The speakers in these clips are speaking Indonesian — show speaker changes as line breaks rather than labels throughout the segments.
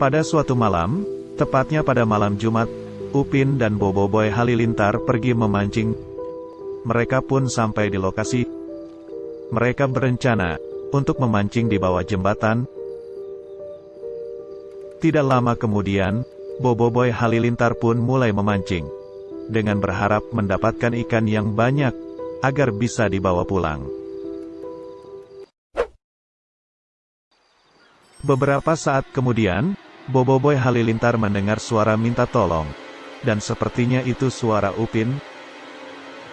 Pada suatu malam, tepatnya pada malam Jumat, Upin dan Boboiboy Halilintar pergi memancing. Mereka pun sampai di lokasi. Mereka berencana untuk memancing di bawah jembatan. Tidak lama kemudian, Boboiboy Halilintar pun mulai memancing. Dengan berharap mendapatkan ikan yang banyak, agar bisa dibawa pulang. Beberapa saat kemudian, Boboiboy Halilintar mendengar suara minta tolong. Dan sepertinya itu suara Upin.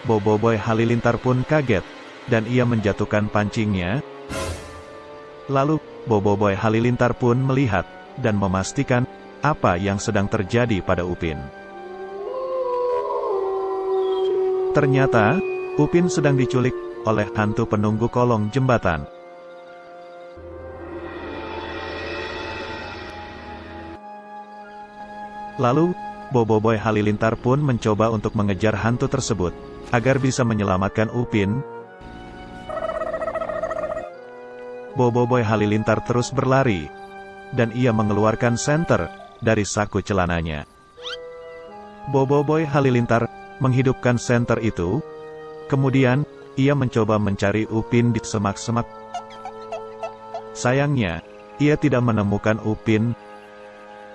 Boboiboy Halilintar pun kaget, dan ia menjatuhkan pancingnya. Lalu, Boboiboy Halilintar pun melihat, dan memastikan, apa yang sedang terjadi pada Upin. Ternyata, Upin sedang diculik oleh hantu penunggu kolong jembatan. Lalu, Boboiboy Halilintar pun mencoba untuk mengejar hantu tersebut, agar bisa menyelamatkan Upin. Boboiboy Halilintar terus berlari, dan ia mengeluarkan senter dari saku celananya. Boboiboy Halilintar menghidupkan senter itu, kemudian, ia mencoba mencari Upin di semak-semak. Sayangnya, ia tidak menemukan Upin.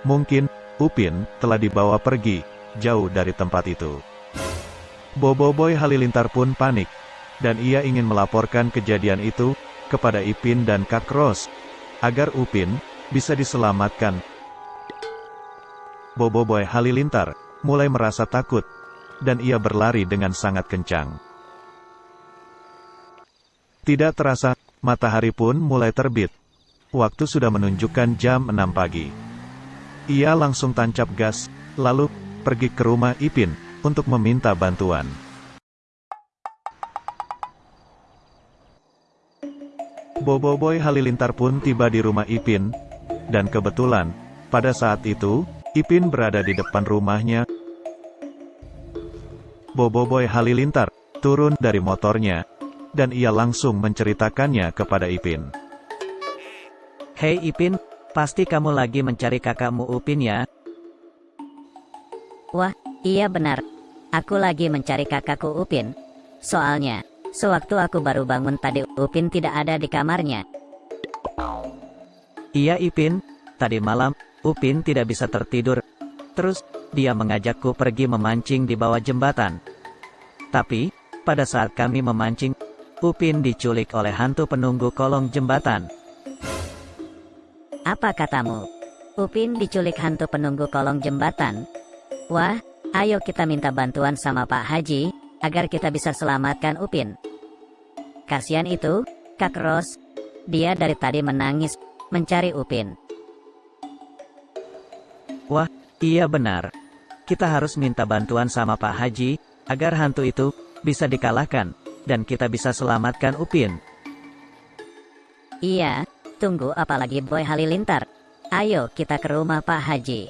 Mungkin, Upin telah dibawa pergi, jauh dari tempat itu. Boboiboy Halilintar pun panik, dan ia ingin melaporkan kejadian itu, kepada Ipin dan Kak Ros, agar Upin, bisa diselamatkan. Boboiboy Halilintar, mulai merasa takut, dan ia berlari dengan sangat kencang. Tidak terasa, matahari pun mulai terbit. Waktu sudah menunjukkan jam 6 pagi. Ia langsung tancap gas, lalu pergi ke rumah Ipin untuk meminta bantuan. Boboiboy Halilintar pun tiba di rumah Ipin, dan kebetulan, pada saat itu, Ipin berada di depan rumahnya. Boboiboy Halilintar turun dari motornya, dan ia langsung menceritakannya kepada Ipin.
Hei Ipin, Pasti kamu lagi mencari kakakmu Upin ya?
Wah, iya benar. Aku lagi mencari kakakku Upin. Soalnya, sewaktu aku baru bangun tadi Upin tidak ada di kamarnya.
Iya Ipin, tadi malam, Upin tidak bisa tertidur. Terus, dia mengajakku pergi memancing di bawah jembatan. Tapi, pada saat kami memancing, Upin diculik oleh hantu penunggu kolong jembatan.
Apa katamu? Upin diculik hantu penunggu kolong jembatan. Wah, ayo kita minta bantuan sama Pak Haji, agar kita bisa selamatkan Upin. Kasihan itu, Kak Ros. Dia dari tadi menangis, mencari Upin.
Wah, iya benar. Kita harus minta bantuan sama Pak Haji, agar hantu itu bisa dikalahkan, dan kita bisa selamatkan Upin.
Iya, Tunggu apalagi Boy Halilintar. Ayo kita ke rumah Pak Haji.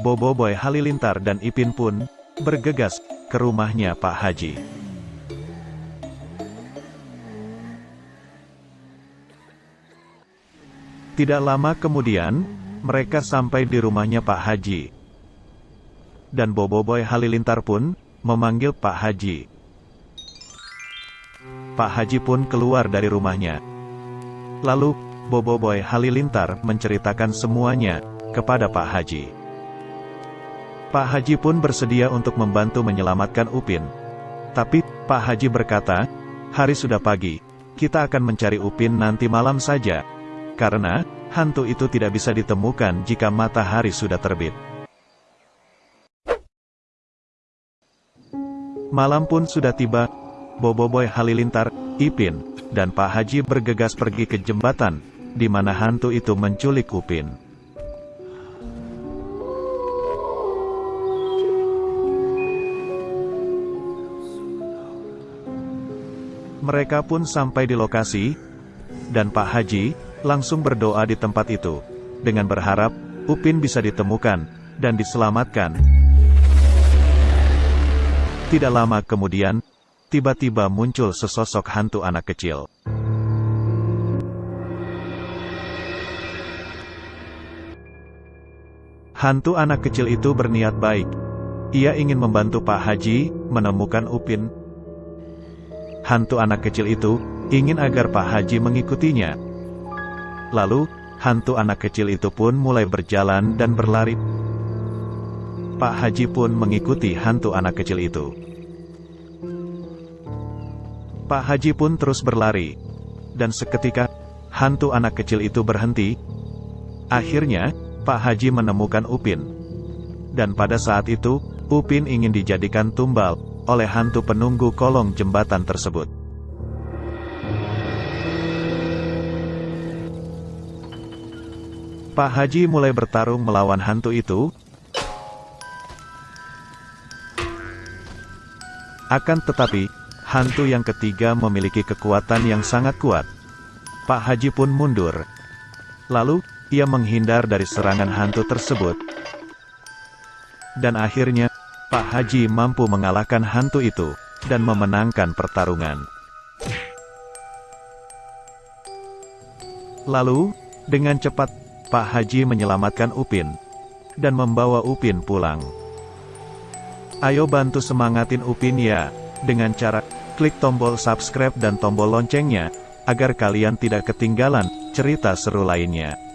Bobo Boy Halilintar dan Ipin pun bergegas ke rumahnya Pak Haji. Tidak lama kemudian, mereka sampai di rumahnya Pak Haji. Dan Bobo Boy Halilintar pun memanggil Pak Haji. Pak Haji pun keluar dari rumahnya. Lalu, Boboiboy Halilintar menceritakan semuanya kepada Pak Haji. Pak Haji pun bersedia untuk membantu menyelamatkan Upin. Tapi, Pak Haji berkata, hari sudah pagi, kita akan mencari Upin nanti malam saja. Karena, hantu itu tidak bisa ditemukan jika matahari sudah terbit. Malam pun sudah tiba, Boboiboy Halilintar, Ipin, dan Pak Haji bergegas pergi ke jembatan, di mana hantu itu menculik Upin. Mereka pun sampai di lokasi, dan Pak Haji langsung berdoa di tempat itu, dengan berharap Upin bisa ditemukan dan diselamatkan. Tidak lama kemudian, tiba-tiba muncul sesosok hantu anak kecil. Hantu anak kecil itu berniat baik. Ia ingin membantu Pak Haji menemukan Upin. Hantu anak kecil itu ingin agar Pak Haji mengikutinya. Lalu, hantu anak kecil itu pun mulai berjalan dan berlari. Pak Haji pun mengikuti hantu anak kecil itu. Pak Haji pun terus berlari. Dan seketika, hantu anak kecil itu berhenti. Akhirnya, Pak Haji menemukan Upin. Dan pada saat itu, Upin ingin dijadikan tumbal oleh hantu penunggu kolong jembatan tersebut. Pak Haji mulai bertarung melawan hantu itu. Akan tetapi, hantu yang ketiga memiliki kekuatan yang sangat kuat. Pak Haji pun mundur. Lalu, ia menghindar dari serangan hantu tersebut. Dan akhirnya, Pak Haji mampu mengalahkan hantu itu, dan memenangkan pertarungan. Lalu, dengan cepat, Pak Haji menyelamatkan Upin, dan membawa Upin pulang. Ayo bantu semangatin Upin ya, dengan cara klik tombol subscribe dan tombol loncengnya, agar kalian tidak ketinggalan cerita seru lainnya.